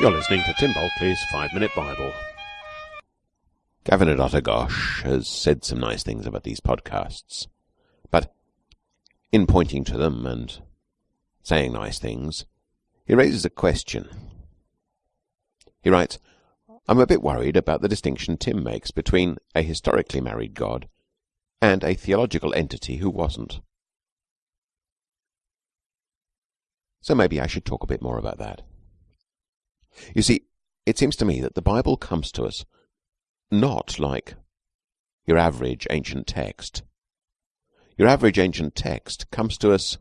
You're listening to Tim Bulkeley's Five Minute Bible. Gavin at Otagosh has said some nice things about these podcasts, but in pointing to them and saying nice things, he raises a question. He writes, I'm a bit worried about the distinction Tim makes between a historically married God and a theological entity who wasn't. So maybe I should talk a bit more about that. You see, it seems to me that the Bible comes to us not like your average ancient text. Your average ancient text comes to us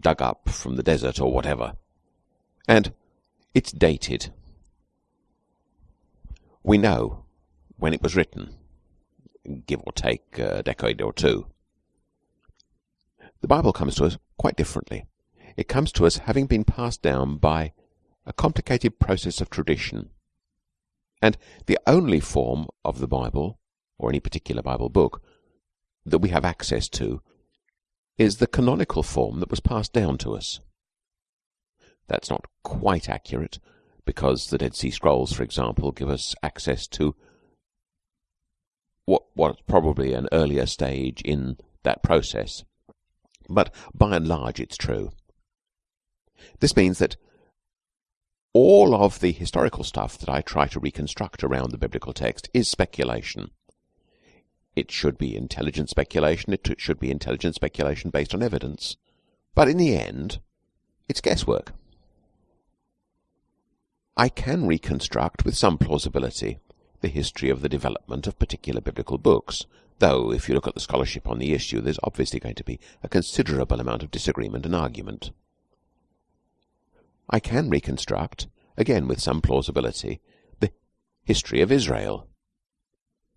dug up from the desert or whatever, and it's dated. We know when it was written, give or take a decade or two. The Bible comes to us quite differently. It comes to us having been passed down by a complicated process of tradition. And the only form of the Bible, or any particular Bible book, that we have access to is the canonical form that was passed down to us. That's not quite accurate, because the Dead Sea Scrolls, for example, give us access to what was probably an earlier stage in that process. But by and large, it's true. This means that all of the historical stuff that I try to reconstruct around the biblical text is speculation. It should be intelligent speculation. It should be intelligent speculation based on evidence. But in the end, it's guesswork. I can reconstruct with some plausibility the history of the development of particular biblical books, though if you look at the scholarship on the issue, there's obviously going to be a considerable amount of disagreement and argument. I can reconstruct, again with some plausibility, the history of Israel,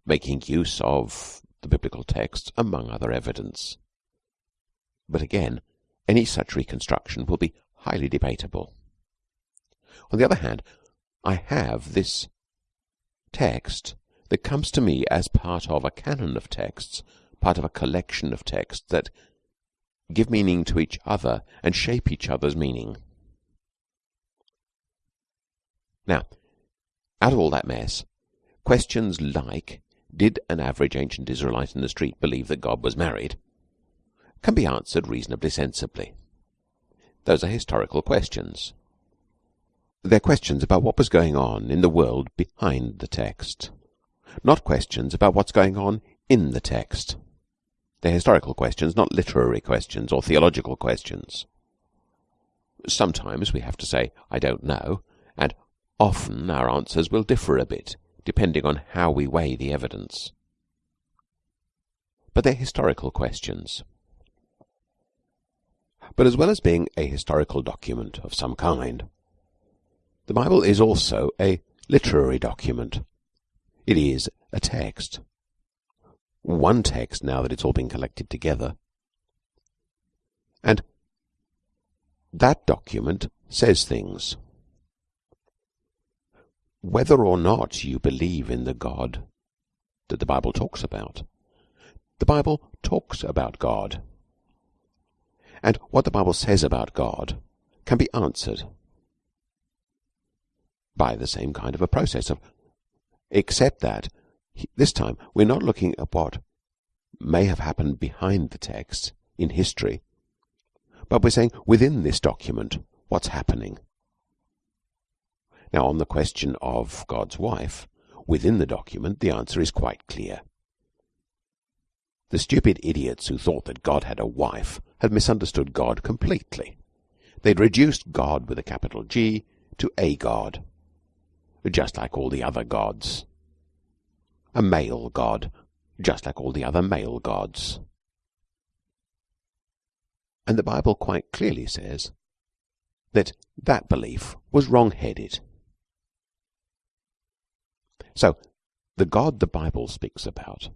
making use of the biblical texts among other evidence. But again, any such reconstruction will be highly debatable. On the other hand, I have this text that comes to me as part of a canon of texts, part of a collection of texts that give meaning to each other and shape each other's meaning. Now, out of all that mess, questions like did an average ancient Israelite in the street believe that God was married can be answered reasonably sensibly. Those are historical questions. They're questions about what was going on in the world behind the text, not questions about what's going on in the text. They're historical questions, not literary questions or theological questions. Sometimes we have to say, I don't know, and Often our answers will differ a bit, depending on how we weigh the evidence. But they're historical questions. But as well as being a historical document of some kind, the Bible is also a literary document. It is a text. One text now that it's all been collected together. And that document says things whether or not you believe in the God that the Bible talks about. The Bible talks about God. And what the Bible says about God can be answered by the same kind of a process of except that this time we're not looking at what may have happened behind the text in history, but we're saying within this document what's happening. Now, on the question of God's wife, within the document, the answer is quite clear. The stupid idiots who thought that God had a wife had misunderstood God completely. They'd reduced God with a capital G to a God, just like all the other gods. A male God, just like all the other male gods. And the Bible quite clearly says that that belief was wrong-headed. So, the God the Bible speaks about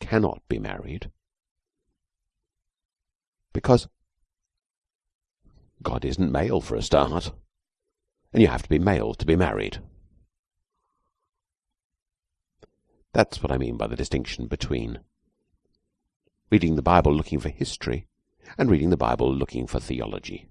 cannot be married because God isn't male for a start, and you have to be male to be married. That's what I mean by the distinction between reading the Bible looking for history and reading the Bible looking for theology.